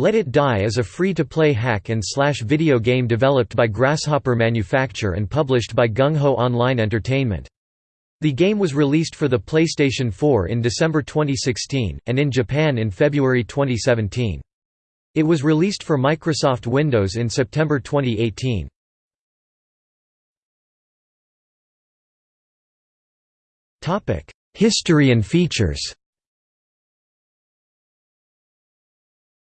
Let It Die is a free-to-play hack and slash video game developed by Grasshopper Manufacture and published by Gung Ho Online Entertainment. The game was released for the PlayStation 4 in December 2016, and in Japan in February 2017. It was released for Microsoft Windows in September 2018. History and features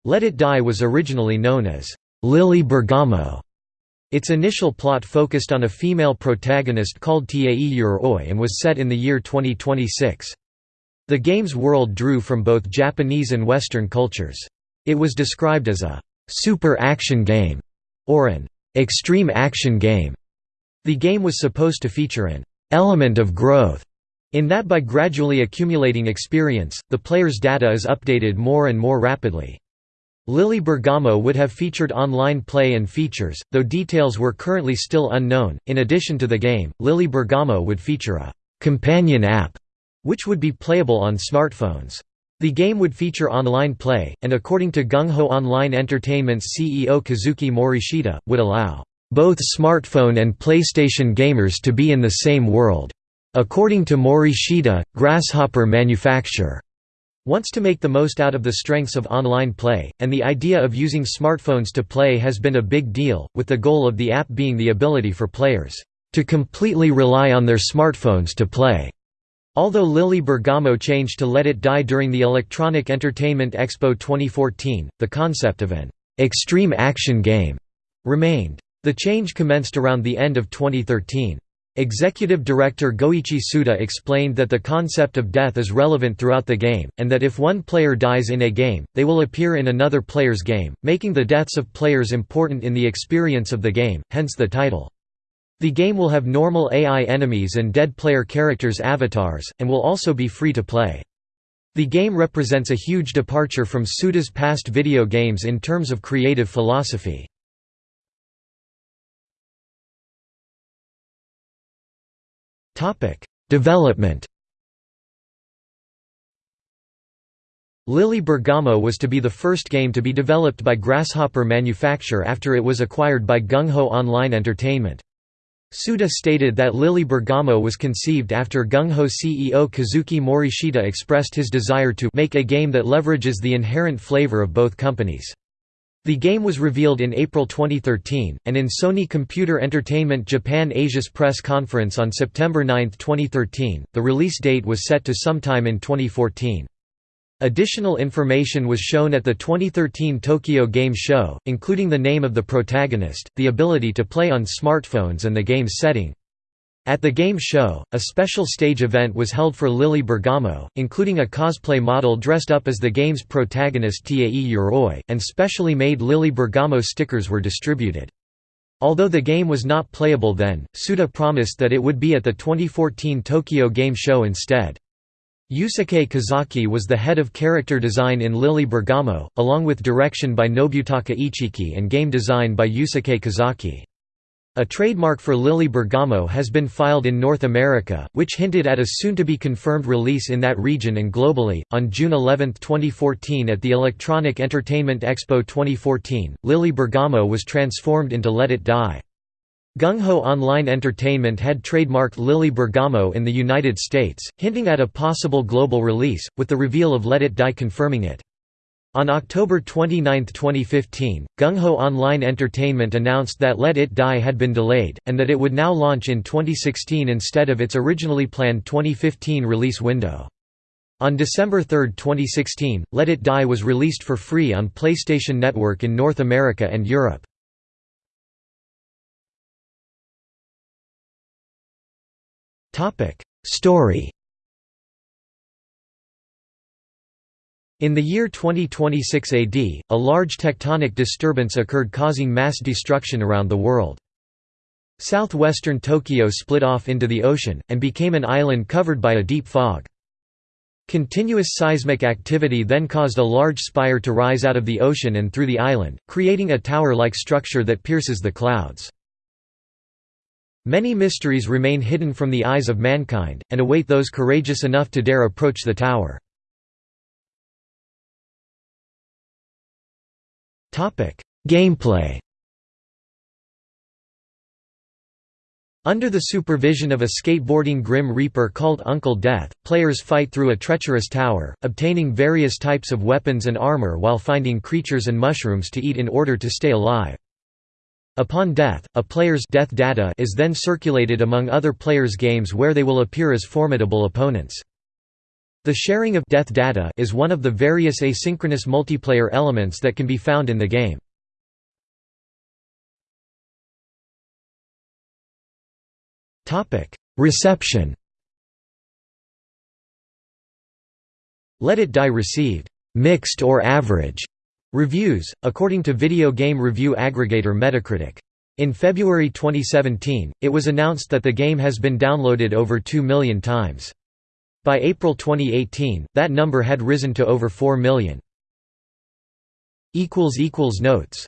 Let It Die was originally known as Lily Bergamo. Its initial plot focused on a female protagonist called Tae Yoroi and was set in the year 2026. The game's world drew from both Japanese and Western cultures. It was described as a super action game or an extreme action game. The game was supposed to feature an element of growth in that by gradually accumulating experience, the player's data is updated more and more rapidly. Lily Bergamo would have featured online play and features, though details were currently still unknown. In addition to the game, Lily Bergamo would feature a companion app, which would be playable on smartphones. The game would feature online play, and according to Gung Ho Online Entertainment's CEO Kazuki Morishita, would allow both smartphone and PlayStation gamers to be in the same world. According to Morishita, Grasshopper Manufacture wants to make the most out of the strengths of online play, and the idea of using smartphones to play has been a big deal, with the goal of the app being the ability for players to completely rely on their smartphones to play. Although Lily Bergamo changed to Let It Die during the Electronic Entertainment Expo 2014, the concept of an extreme action game remained. The change commenced around the end of 2013. Executive Director Goichi Suda explained that the concept of death is relevant throughout the game, and that if one player dies in a game, they will appear in another player's game, making the deaths of players important in the experience of the game, hence the title. The game will have normal AI enemies and dead player characters avatars, and will also be free to play. The game represents a huge departure from Suda's past video games in terms of creative philosophy. Development Lily Bergamo was to be the first game to be developed by Grasshopper Manufacture after it was acquired by Gung Ho Online Entertainment. Suda stated that Lily Bergamo was conceived after Gung Ho CEO Kazuki Morishita expressed his desire to make a game that leverages the inherent flavor of both companies. The game was revealed in April 2013, and in Sony Computer Entertainment Japan Asia's press conference on September 9, 2013, the release date was set to sometime in 2014. Additional information was shown at the 2013 Tokyo Game Show, including the name of the protagonist, the ability to play on smartphones and the game's setting. At the game show, a special stage event was held for Lily Bergamo, including a cosplay model dressed up as the game's protagonist Tae Yoroi, and specially made Lily Bergamo stickers were distributed. Although the game was not playable then, Suda promised that it would be at the 2014 Tokyo Game Show instead. Yusuke Kozaki was the head of character design in Lily Bergamo, along with direction by Nobutaka Ichiki and game design by Yusuke Kazaki. A trademark for Lily Bergamo has been filed in North America, which hinted at a soon-to-be-confirmed release in that region and globally. On June 11, 2014 at the Electronic Entertainment Expo 2014, Lily Bergamo was transformed into Let It Die. Gung Ho Online Entertainment had trademarked Lily Bergamo in the United States, hinting at a possible global release, with the reveal of Let It Die confirming it. On October 29, 2015, Gung Ho Online Entertainment announced that Let It Die had been delayed, and that it would now launch in 2016 instead of its originally planned 2015 release window. On December 3, 2016, Let It Die was released for free on PlayStation Network in North America and Europe. Story In the year 2026 AD, a large tectonic disturbance occurred causing mass destruction around the world. Southwestern Tokyo split off into the ocean, and became an island covered by a deep fog. Continuous seismic activity then caused a large spire to rise out of the ocean and through the island, creating a tower-like structure that pierces the clouds. Many mysteries remain hidden from the eyes of mankind, and await those courageous enough to dare approach the tower. Gameplay Under the supervision of a skateboarding Grim Reaper called Uncle Death, players fight through a treacherous tower, obtaining various types of weapons and armor while finding creatures and mushrooms to eat in order to stay alive. Upon death, a player's death data is then circulated among other players' games where they will appear as formidable opponents. The sharing of death data is one of the various asynchronous multiplayer elements that can be found in the game. Reception Let It Die received mixed or average reviews, according to video game review aggregator Metacritic. In February 2017, it was announced that the game has been downloaded over 2 million times. By April 2018, that number had risen to over 4 million. Notes